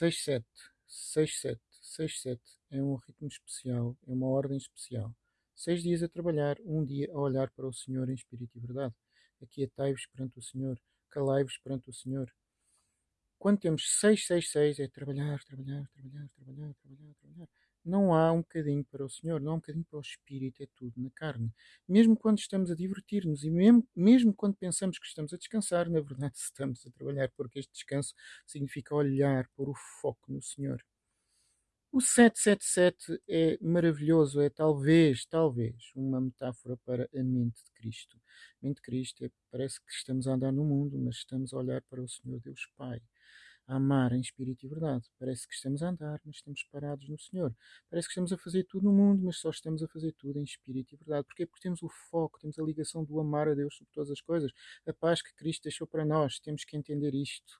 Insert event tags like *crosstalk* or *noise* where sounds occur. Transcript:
6-7, 6-7, 6-7 é um ritmo especial, é uma ordem especial. Seis dias a trabalhar, um dia a olhar para o Senhor em espírito e verdade. Aquietai-vos perante o Senhor, calai-vos perante o Senhor. Quando temos 666 é trabalhar, trabalhar, trabalhar, trabalhar, trabalhar, trabalhar. Não há um bocadinho para o Senhor, não há um bocadinho para o Espírito, é tudo na carne. Mesmo quando estamos a divertir-nos e mesmo, mesmo quando pensamos que estamos a descansar, na verdade *laughs* estamos a trabalhar, porque este descanso significa olhar, pôr o foco no Senhor. O 777 é maravilhoso, é talvez, talvez, uma metáfora para a mente de Cristo. A mente de Cristo é, parece que estamos a andar no mundo, mas estamos a olhar para o Senhor Deus Pai, a amar em espírito e verdade. Parece que estamos a andar, mas estamos parados no Senhor. Parece que estamos a fazer tudo no mundo, mas só estamos a fazer tudo em espírito e verdade. Porquê? Porque temos o foco, temos a ligação do amar a Deus sobre todas as coisas, a paz que Cristo deixou para nós. Temos que entender isto